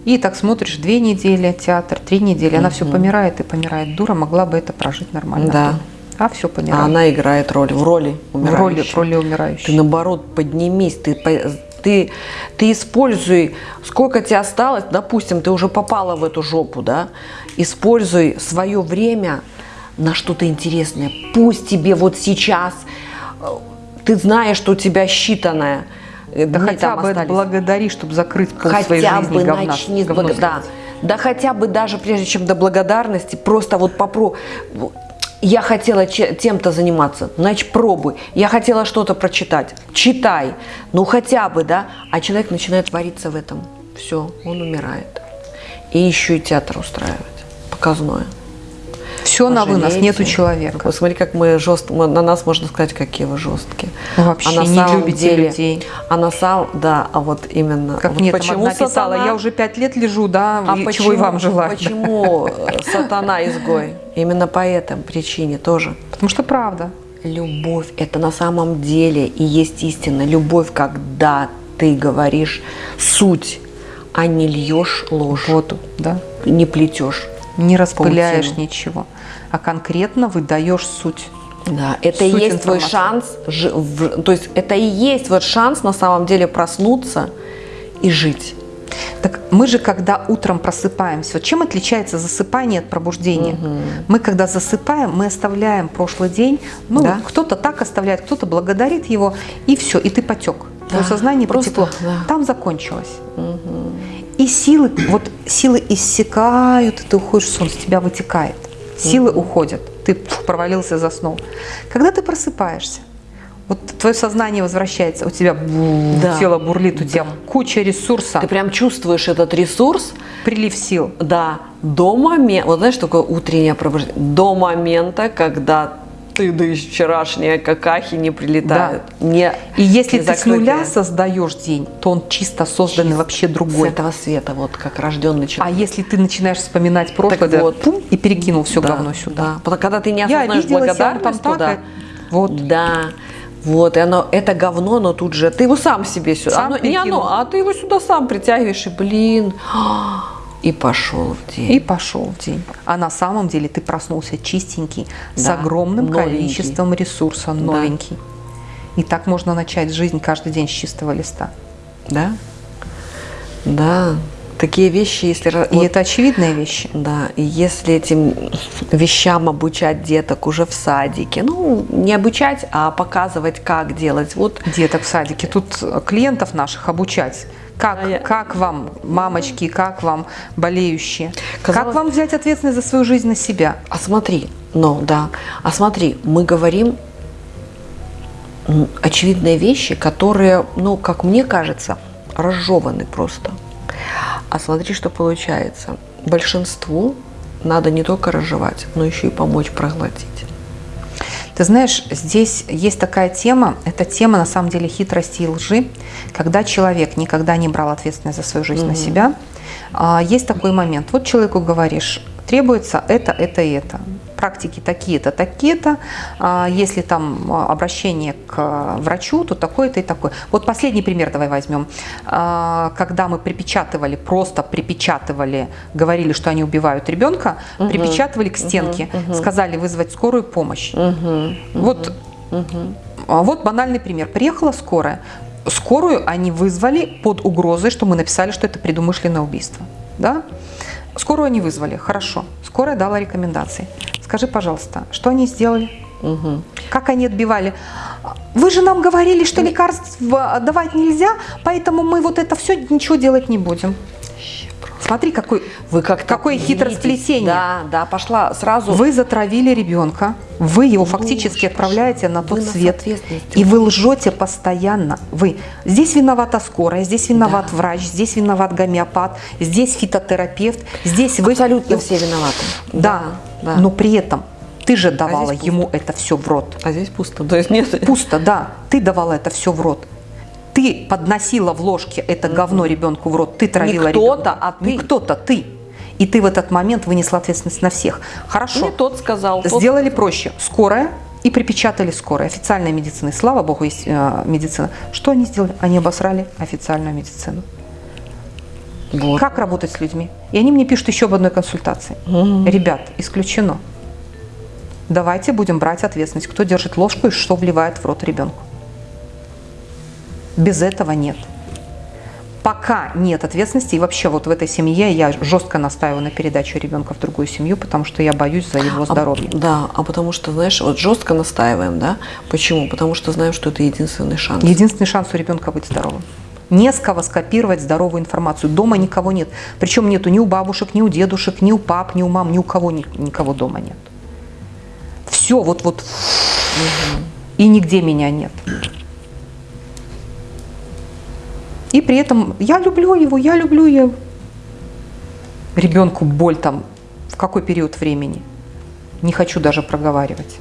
И так смотришь, две недели театр, три недели, она все помирает и помирает. Дура могла бы это прожить нормально. Да, А все А помирает. она играет роль, в роли в роли, умирающей. в роли умирающей. Ты наоборот поднимись, ты, ты, ты используй, сколько тебе осталось, допустим, ты уже попала в эту жопу, да, используй свое время на что-то интересное. Пусть тебе вот сейчас, э, ты знаешь, что у тебя считанное, э, Да дни хотя бы остались. благодари, чтобы закрыть пол своей хотя жизни бы говна. начни говно благ- да. да хотя бы даже прежде чем до благодарности, просто вот попробуй. Я хотела тем-то заниматься, значит пробуй. Я хотела что-то прочитать, читай. Ну хотя бы, да. А человек начинает вариться в этом. Все, он умирает. И еще и театр устраивать, показное. Все на вынос, нету человека. Посмотри, как мы жестко, мы- на нас можно сказать, какие вы жесткие. Вообще А на не самом любите деле- людей. А на самом, да, а вот именно. Как вот мне там почему писала, сатана- я уже пять лет лежу, да, а и почему, чего и вам желаю. Почему э, сатана изгой? Именно по этой причине тоже. Потому что правда. Любовь – это на самом деле и есть истина. Любовь, когда ты говоришь суть, а не льешь ложь, Вот, да. не плетешь. Не распыляешь Паутину. ничего, а конкретно выдаешь суть. Да, это и Суть есть твой шанс, то есть это и есть вот шанс на самом деле проснуться и жить. Так мы же, когда утром просыпаемся, вот чем отличается засыпание от пробуждения? Мы, когда засыпаем, мы оставляем прошлый день, ну, Да. кто-то так оставляет, кто-то благодарит его, и все, и ты потек. Твое Да, сознание просто, потекло. да. Там закончилось. И силы, вот силы иссякают, и ты уходишь в сон, с тебя вытекает. Силы уходят, ты пф, провалился, заснул. Когда ты просыпаешься, вот твое сознание возвращается, у тебя бу- Да. тело бурлит, у тебя куча ресурса, Ты прям чувствуешь этот ресурс, прилив сил. да, до момента, вот знаешь, такое утреннее пробуждение, до момента, когда ты да из вчерашние какахи не прилетают. Не, И если не ты с нуля создаешь день, то он чисто созданный Чист- вообще С другой. этого света, вот как рожденный А человек. если ты начинаешь вспоминать прошлое, Так да, вот. пум, и перекинул все Да, говно сюда. Да. Когда ты не Я осознаешь я благодарность там так, вот. Да. Вот, и оно, это говно, но тут же, ты его сам себе сюда, Сам оно- не оно, а ты его сюда сам притягиваешь, и блин, и пошел в день. И пошел в день. А на самом деле ты проснулся чистенький, с Да, огромным новенький. количеством ресурса, новенький. И так можно начать жизнь каждый день с чистого листа. Да? Да. Такие вещи, если... И вот- это очевидные вещи. Да, и если этим вещам обучать деток уже в садике, ну, не обучать, а показывать, как делать. Вот Деток в садике. Тут клиентов наших обучать. Как, А я- как вам, мамочки, как вам, болеющие? Казалось- Как вам взять ответственность за свою жизнь на себя? А смотри, ну да, а смотри, мы говорим очевидные вещи, которые, ну, как мне кажется, разжеваны просто. А смотри, что получается. Большинству надо не только разжевать, но еще и помочь проглотить. Ты знаешь, здесь есть такая тема, это тема на самом деле хитрости и лжи, когда человек никогда не брал ответственность за свою жизнь на себя. А, Есть такой момент, вот человеку говоришь, требуется это, это и это. Практики такие-то, такие-то. А, Если там а, обращение к врачу, то такое-то и такое. Вот последний пример давай возьмем. А, Когда мы припечатывали, просто припечатывали, говорили, что они убивают ребенка, припечатывали к стенке, сказали вызвать скорую помощь. Вот, а вот банальный пример. Приехала скорая. Скорую они вызвали под угрозой, что мы написали, что это предумышленное убийство. Да? Скорую они вызвали, хорошо. Скорая дала рекомендации. Скажи, пожалуйста, что они сделали? Как они отбивали? Вы же нам говорили, что лекарств давать нельзя, поэтому мы вот это все ничего делать не будем. Смотри, какой, Вы как какое хитросплетение. Да, да, пошла сразу. Вы затравили ребенка, вы его фактически Боже, отправляете на тот свет, и вы лжете постоянно. Вы здесь виновата скорая, здесь виноват Да. врач, здесь виноват гомеопат, здесь фитотерапевт, здесь вы Абсолютно И- все виноваты. Да, да. но при этом ты же давала здесь пусто. ему это все в рот. А здесь пусто. То есть нет. Пусто, да. Ты давала это все в рот. Ты подносила в ложке это говно ребенку в рот. Ты травила кто-то, ребенка. а ты. Не кто-то, ты. И ты в этот момент вынесла ответственность на всех. Хорошо. Не тот сказал. тот- Сделали проще. Скорая и припечатали скорая. Официальная медицина. Слава богу, есть э, медицина. Что они сделали? Они обосрали официальную медицину. Вот. Как работать с людьми? И они мне пишут еще об одной консультации. Ребят, исключено. давайте будем брать ответственность. Кто держит ложку и что вливает в рот ребенку. Без этого нет. Пока нет ответственности, и вообще вот в этой семье я жестко настаиваю на передаче ребенка в другую семью, потому что я боюсь за его здоровье. А, да, а потому что, знаешь, вот жестко настаиваем, да? Почему? Потому что знаем, что это единственный шанс. Единственный шанс у ребенка быть здоровым. Не с кого скопировать здоровую информацию. Дома никого нет. Причем нету ни у бабушек, ни у дедушек, ни у пап, ни у мам, ни у кого никого дома нет. Все вот-вот. Угу. И нигде меня нет. И при этом я люблю его, я люблю его. Ребенку боль там в какой период времени? Не хочу даже проговаривать.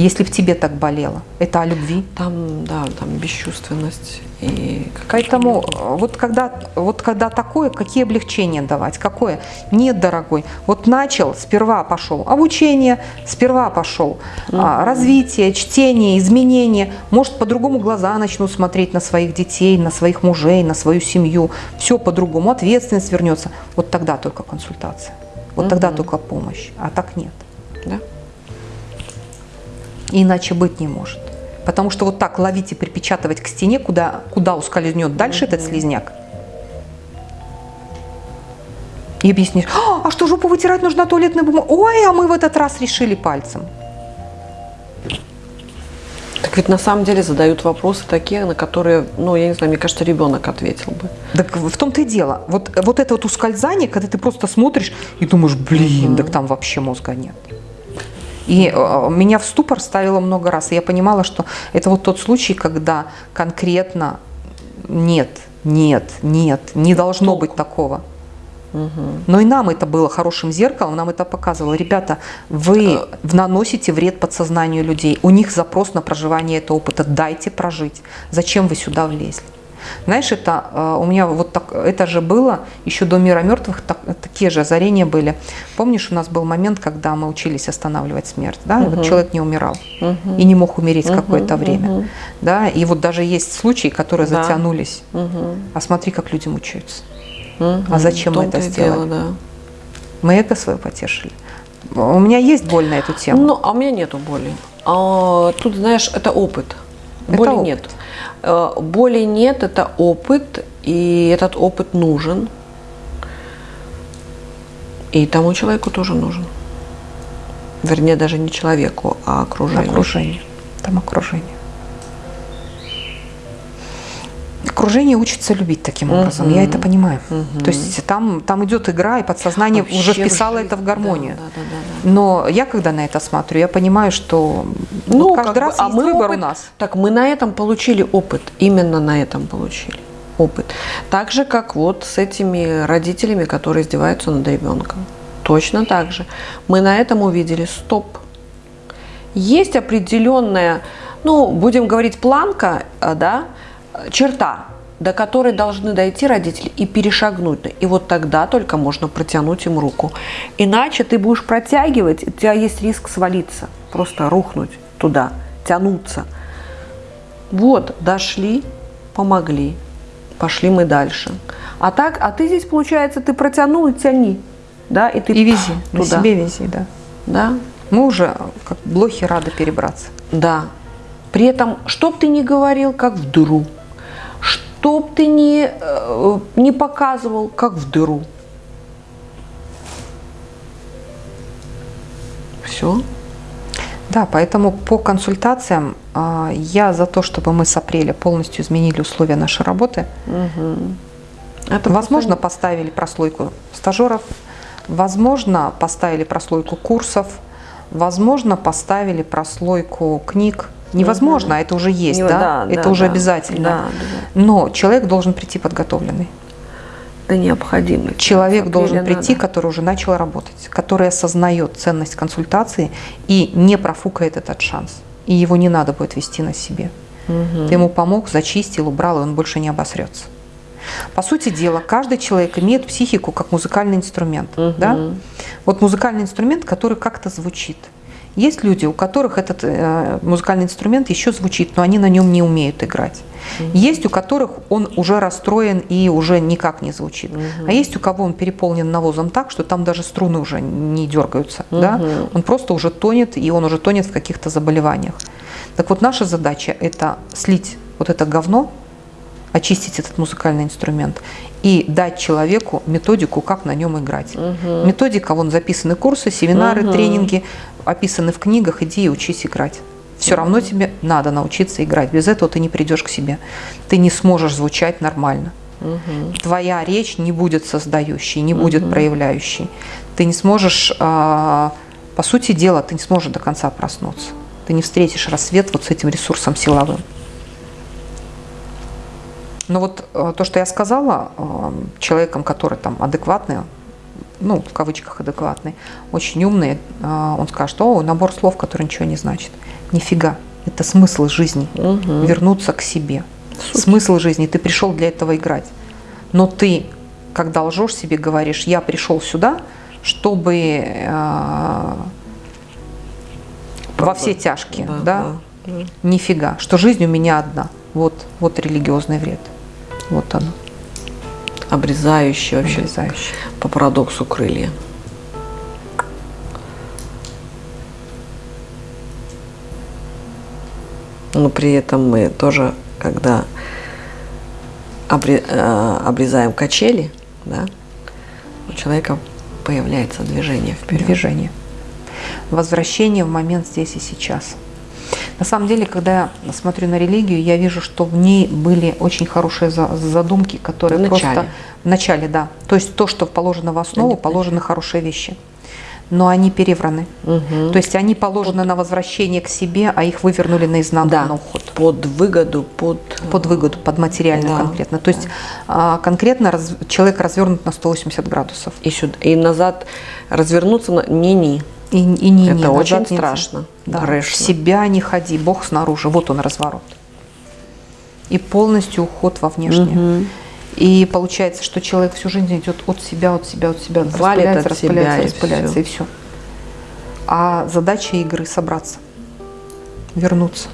Если в тебе так болело, это о любви. Там, да, там бесчувственность и Поэтому э, вот когда, вот когда такое, какие облегчения давать? Какое? Нет, дорогой. Вот начал, сперва пошел обучение, сперва пошел угу. а, развитие, чтение, изменение. Может, по-другому глаза начнут смотреть на своих детей, на своих мужей, на свою семью. Все по-другому, ответственность вернется. Вот тогда только консультация. Вот угу. тогда только помощь. А так нет. Да? Иначе быть не может. Потому что вот так ловить и припечатывать к стене, куда, куда ускользнет дальше -hmm. этот слизняк, и объяснишь, а, а что жопу вытирать нужно туалетной бумагой? Ой, а мы в этот раз решили пальцем. Так ведь на самом деле задают вопросы такие, на которые, ну, я не знаю, мне кажется, ребенок ответил бы. Так в том-то и дело. Вот, вот это вот ускользание, когда ты просто смотришь и думаешь, блин, -hmm. так там вообще мозга нет. И э, меня в ступор ставило много раз. И я понимала, что это вот тот случай, когда конкретно нет, нет, нет, не должно Толку. быть такого. Но и нам это было хорошим зеркалом, нам это показывало. Ребята, вы э. наносите вред подсознанию людей. У них запрос на проживание этого опыта. Дайте прожить. Зачем вы сюда влезли? Знаешь, это э, у меня вот так, это же было еще до мира мертвых, так, такие же озарения были. Помнишь, у нас был момент, когда мы учились останавливать смерть, да, угу. вот человек не умирал угу. и не мог умереть угу. какое-то время, угу. да, и вот даже есть случаи, которые да. затянулись. Угу. А смотри, как люди мучаются. Угу. А зачем мы это сделали? Дело, да. Мы эго свое потешили. У меня есть боль на эту тему. Ну, а у меня нету боли. А, тут, знаешь, это опыт. Боли это нет. Э, боли нет, это опыт, и этот опыт нужен. И тому человеку тоже нужен. Вернее, даже не человеку, а окружению. Окружение. Там окружение. Окружение учится любить таким образом, угу. я это понимаю. Угу. То есть там, там идет игра, и подсознание Вообще уже вписало жизнь. это в гармонию. Да, да, да, да, Но я когда на это смотрю, я понимаю, что ну, вот каждый раз бы, а есть мы выбор опыт, у нас. Так мы на этом получили опыт, именно на этом получили опыт. Так же, как вот с этими родителями, которые издеваются над ребенком. Точно так же. Мы на этом увидели стоп. Есть определенная, ну, будем говорить, планка, а, да, черта, до которой должны дойти родители и перешагнуть. И вот тогда только можно протянуть им руку. Иначе ты будешь протягивать, у тебя есть риск свалиться, просто рухнуть туда, тянуться. Вот, дошли, помогли, пошли мы дальше. А так, а ты здесь, получается, ты протянул и тяни. Да, и ты и вези, туда. на себе вези, да. Да. Мы уже, как блохи, рады перебраться. Да. При этом, что бы ты ни говорил, как вдруг что бы ты ни, э, не показывал, как в дыру. Все. Да, поэтому по консультациям э, я за то, чтобы мы с апреля полностью изменили условия нашей работы. Угу. Это возможно, просто... поставили прослойку стажеров, возможно, поставили прослойку курсов, возможно, поставили прослойку книг, Невозможно, угу. это уже есть, Не, да? да? Это да, уже да, обязательно. Да, да. Но человек должен прийти подготовленный. Это необходимо. Человек должен прийти, надо. который уже начал работать, который осознает ценность консультации и не профукает этот шанс. И его не надо будет вести на себе. Угу. Ты ему помог, зачистил, убрал, и он больше не обосрется. По сути дела, каждый человек имеет психику как музыкальный инструмент. Угу. Да? Вот музыкальный инструмент, который как-то звучит. Есть люди, у которых этот э, музыкальный инструмент еще звучит, но они на нем не умеют играть. Угу. Есть у которых он уже расстроен и уже никак не звучит. Угу. А есть у кого он переполнен навозом так, что там даже струны уже не дергаются. Угу. Да? Он просто уже тонет, и он уже тонет в каких-то заболеваниях. Так вот, наша задача – это слить вот это говно, очистить этот музыкальный инструмент и дать человеку методику, как на нем играть. Угу. Методика, вон записаны курсы, семинары, угу. тренинги, описаны в книгах, иди и учись играть. Все угу. равно тебе надо научиться играть. Без этого ты не придешь к себе. Ты не сможешь звучать нормально. Угу. Твоя речь не будет создающей, не будет угу. проявляющей. Ты не сможешь, а, по сути дела, ты не сможешь до конца проснуться. Ты не встретишь рассвет вот с этим ресурсом силовым. Но вот э, то, что я сказала, э, человеком, который там адекватный, ну, в кавычках адекватный, очень умный, э, он скажет, о, набор слов, который ничего не значит. Нифига, это смысл жизни, угу. вернуться к себе. Суть. Смысл жизни, ты пришел для этого играть. Но ты, когда лжешь себе, говоришь, я пришел сюда, чтобы э, во все тяжкие, да, да? да? Нифига, что жизнь у меня одна. Вот, вот религиозный вред. Вот оно. Обрезающий вообще. Обрезающий. По парадоксу крылья. Но при этом мы тоже, когда э, обрезаем качели, да, у человека появляется движение вперед. Движение. Возвращение в момент здесь и сейчас. На самом деле, когда я смотрю на религию, я вижу, что в ней были очень хорошие задумки, которые в начале. просто в начале, да. То есть то, что положено в основу, положены хорошие вещи. Но они перевраны. Угу. То есть они положены на возвращение к себе, а их вывернули наизнанку да. на уход. Под выгоду, под... Под выгоду, под материальную да. конкретно. То есть да. конкретно раз, человек развернут на 180 градусов. И, сюда, и назад развернуться ни-ни. И, и не, Это не, очень страшно. Да. В себя не ходи, Бог снаружи. Вот он разворот. И полностью уход во внешнее. Угу. И получается, что человек всю жизнь идет от себя, от себя, от себя, Валит распыляется, от распыляется, себя, распыляется, и все. и все. А задача игры собраться, вернуться.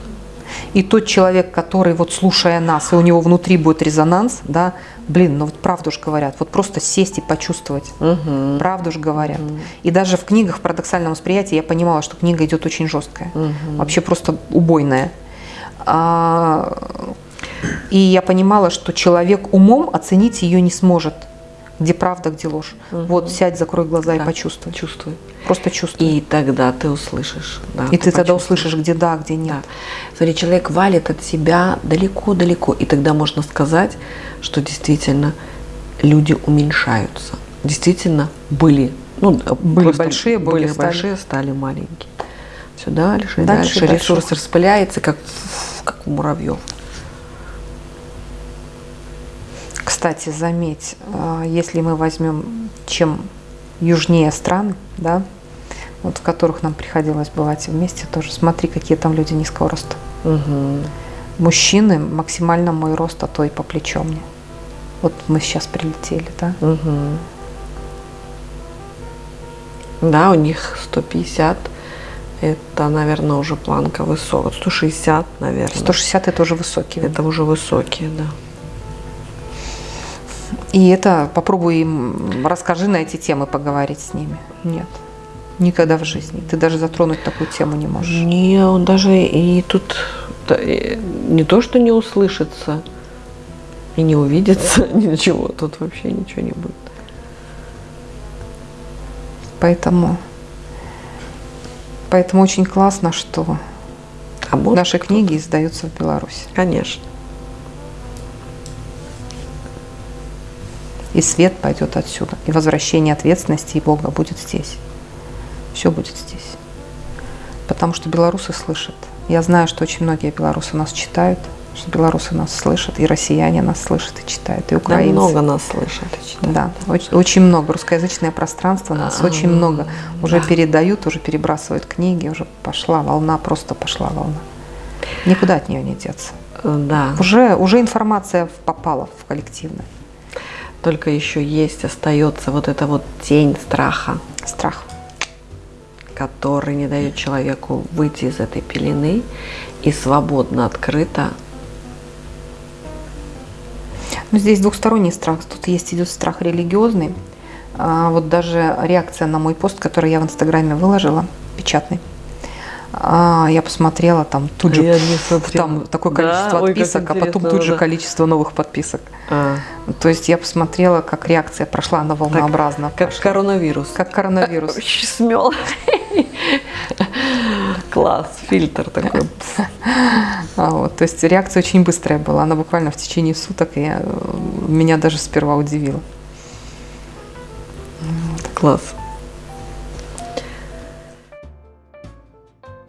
И тот человек, который вот слушая нас, и у него внутри будет резонанс, да, блин, ну вот правду же говорят, вот просто сесть и почувствовать, угу. правду же говорят. Угу. И даже в книгах в парадоксальном восприятии я понимала, что книга идет очень жесткая, угу. вообще просто убойная. А, и я понимала, что человек умом оценить ее не сможет где правда, где ложь. Угу. Вот сядь, закрой глаза да. и почувствуй. Чувствуй. Просто чувствуй. И тогда ты услышишь. Да, и ты, ты тогда услышишь, где да, где нет. Да. Смотри, человек валит от себя далеко-далеко. И тогда можно сказать, что действительно люди уменьшаются. Действительно были. Ну, были большие, были стали. большие, стали маленькие. Все дальше, дальше, дальше. Ресурс распыляется, как, как у муравьев. Кстати, заметь, а, если мы возьмем чем южнее страны, да, вот в которых нам приходилось бывать вместе, тоже смотри, какие там люди низкого роста. Угу. Мужчины максимально мой рост, а то и по плечо мне. Вот мы сейчас прилетели, да? Угу. Да, у них 150. Это, наверное, уже планка высокая. 160, наверное. 160 это уже высокие. Это уже высокие, да. И это попробуй им, расскажи на эти темы, поговорить с ними. Нет. Никогда в жизни. Ты даже затронуть такую тему не можешь. Не, он даже и тут не то, что не услышится, и не увидится, <laughs> ничего. Тут вообще ничего не будет. Поэтому, поэтому очень классно, что а наши книги издаются в Беларуси. Конечно. И свет пойдет отсюда. И возвращение ответственности и Бога будет здесь. Все будет здесь. Потому что белорусы слышат. Я знаю, что очень многие белорусы нас читают, что белорусы нас слышат, и россияне нас слышат и читают, и украинцы. Да, много нас слышат и читают. Да, очень, очень много. Русскоязычное пространство нас а, очень много. Уже да. передают, уже перебрасывают книги, уже пошла волна, просто пошла волна. Никуда от нее не деться. Да. Уже, уже информация попала в коллективное только еще есть, остается вот эта вот тень страха. Страх. Который не дает человеку выйти из этой пелены и свободно, открыто. Ну, здесь двухсторонний страх. Тут есть идет страх религиозный. А вот даже реакция на мой пост, который я в Инстаграме выложила, печатный. А, я посмотрела там тут же Я не смотрела. там такое Да? количество Ой, как подписок, а потом тут же да. количество новых подписок. А, То есть я посмотрела, как реакция прошла, она волнообразно. как прошла. коронавирус. как коронавирус. <laughs> Смел. <laughs> Класс, фильтр такой. <laughs> А, вот, то есть реакция очень быстрая была, она буквально в течение суток, и э, меня даже сперва удивила. Класс.